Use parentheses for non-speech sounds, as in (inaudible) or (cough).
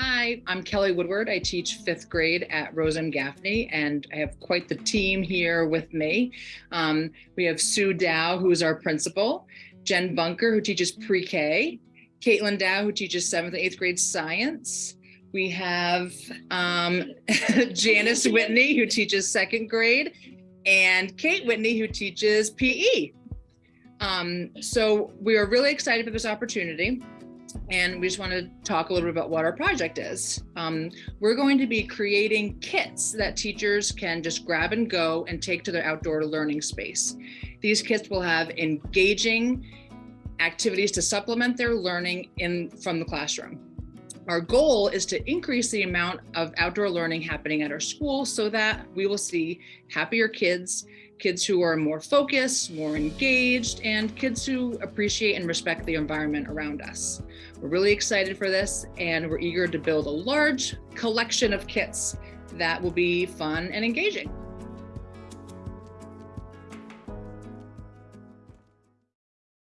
Hi, I'm Kelly Woodward. I teach fifth grade at Rose M. Gaffney, and I have quite the team here with me. Um, we have Sue Dow, who is our principal, Jen Bunker, who teaches pre-K, Caitlin Dow, who teaches seventh and eighth grade science. We have um, (laughs) Janice Whitney, who teaches second grade, and Kate Whitney, who teaches PE. Um, so we are really excited for this opportunity and we just want to talk a little bit about what our project is. Um, we're going to be creating kits that teachers can just grab and go and take to their outdoor learning space. These kits will have engaging activities to supplement their learning in from the classroom. Our goal is to increase the amount of outdoor learning happening at our school so that we will see happier kids, kids who are more focused, more engaged, and kids who appreciate and respect the environment around us. We're really excited for this and we're eager to build a large collection of kits that will be fun and engaging.